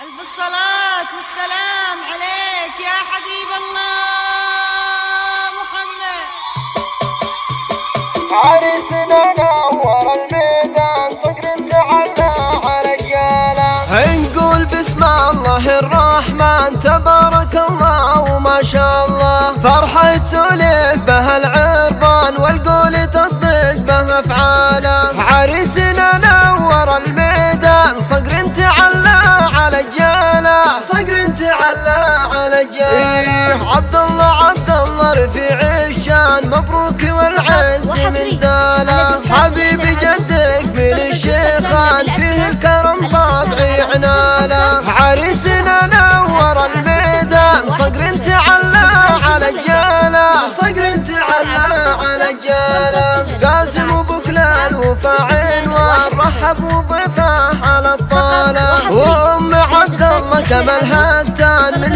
ألف الصلاة والسلام عليك يا حبيب الله محمد. عرسنا نور الميدان صقر تعلى على الجالة نقول بسم الله الرحمن تبارك الله وما شاء الله. فرحة تسولف بها العربان والقول تصدق به افعاله عريسنا على الجالة إيه عبد الله عبد الله رفيع الشان مبروك والعز من زاله حبيبي جدك من الشيخان فيه الكرم طابعي عناله. عريسنا نور الميدان. صقر تعلى على الجالة صقر تعلى على الجالة قاسم وبكلال وفا عنوان رحب وضيفه على الطالة. وأم عبد الله كمال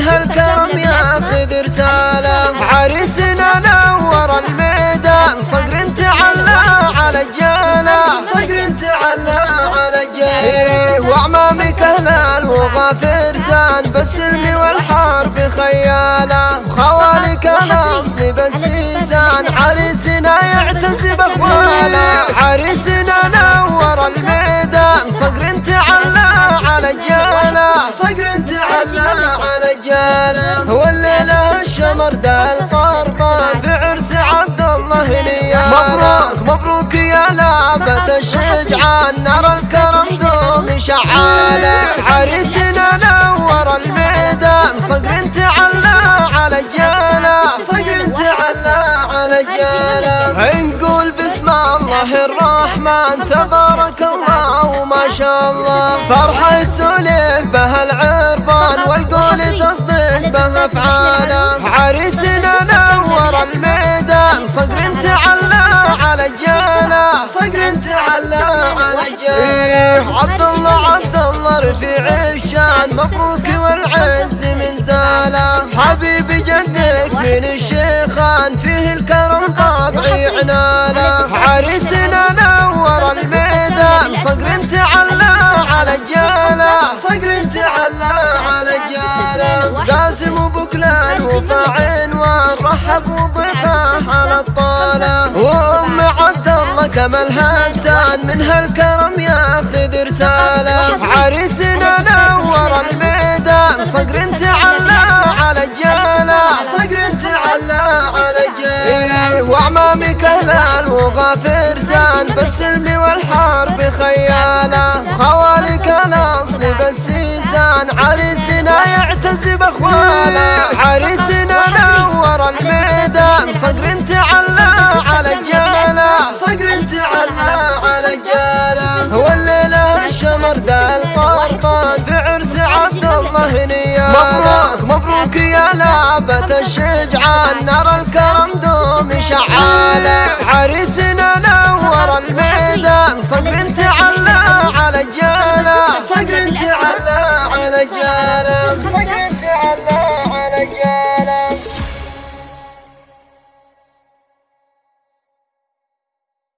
هالكرم ياخذ رسالة عريسنا نور الميدان. صقر تعلى على الجالة صقر تعلى على الجالة وعمامك اهلال وغافر سان. بالسلم والحرب خيالة خوالك الاصلي بالسيسان عريسنا يعتز باخواله عريسنا نور الميدان. صقر تعلى على الجالة صقر تعلى دال قربان بعرس عبد الله نياله مبروك مبروك يا لابة الشجعان. نرى الكرم دوم شعاله. عريسنا نور الميدان. صقر تعلى على الجالة صقر تعلى على الجالة نقول بسم الله الرحمن. تبارك الله وما شاء الله. فرحة تسولف به افعاله عريسنا نور الميدان. صقر تعلى على الجالة صقر تعلى على الجالة عبد الله عبد الله رفيع الشان. مبروك والعز من زاله حبيبي جدك من الشيخان. فيه الكرم طابعي عناله عريسنا نور الميدان. صقر تعلى على الجالة صقر الجالة قاسم وبكلان وفا عنوان رحب وضيفه على الطالة. وأم عبد الله كمال هتان من هالكرم ياخذ رسالة. عريسنا نور الميدان صقر تعلى على الجالة صقر تعلى على الجالة وعمامك اهلال وغافر سان بالسلم والحرب خيالة. خوالك يعتز باخواله عريسنا نور الميدان. صقر تعلى على الجالة صقر تعلى على الجالة والليلة الشمر ذا القرطان بعرس عبد الله نياله مبروك مبروك يا لابة الشجعان نرى الكرم دوم شعاله عريسنا نور الميدان صقر تعلى على الجالة صقر تعلى على الجالة